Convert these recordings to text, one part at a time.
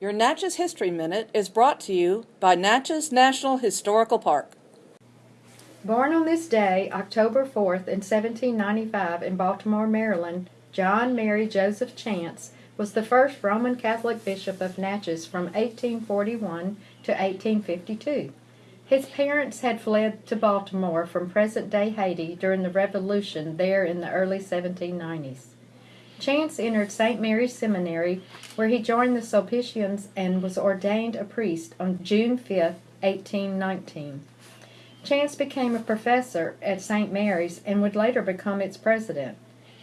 Your Natchez History Minute is brought to you by Natchez National Historical Park. Born on this day, October 4th, in 1795, in Baltimore, Maryland, John Mary Joseph Chanche was the first Roman Catholic bishop of Natchez from 1841 to 1852. His parents had fled to Baltimore from present day Haiti during the Revolution there in the early 1790s. Chanche entered St. Mary's Seminary, where he joined the Sulpicians and was ordained a priest on June 5, 1819. Chanche became a professor at St. Mary's and would later become its president.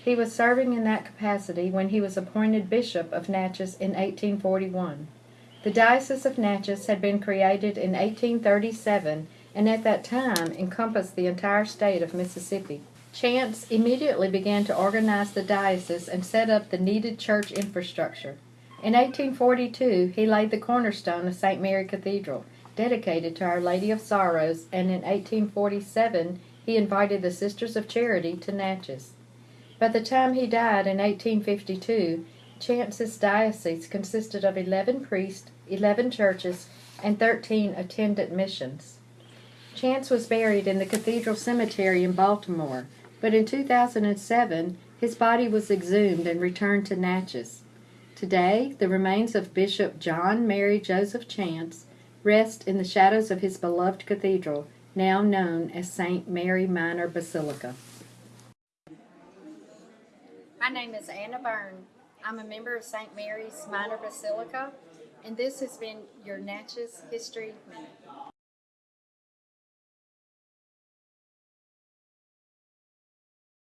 He was serving in that capacity when he was appointed Bishop of Natchez in 1841. The Diocese of Natchez had been created in 1837 and at that time encompassed the entire state of Mississippi. Chanche immediately began to organize the diocese and set up the needed church infrastructure. In 1842, he laid the cornerstone of St. Mary Cathedral, dedicated to Our Lady of Sorrows, and in 1847 he invited the Sisters of Charity to Natchez. By the time he died in 1852, Chanche's diocese consisted of 11 priests, 11 churches, and 13 attendant missions. Chanche was buried in the Cathedral Cemetery in Baltimore, but in 2007 his body was exhumed and returned to Natchez. Today, the remains of Bishop John Mary Joseph Chanche rest in the shadows of his beloved cathedral, now known as St. Mary Minor Basilica. My name is Anna Byrne. I'm a member of St. Mary's Minor Basilica, and this has been your Natchez History Minute.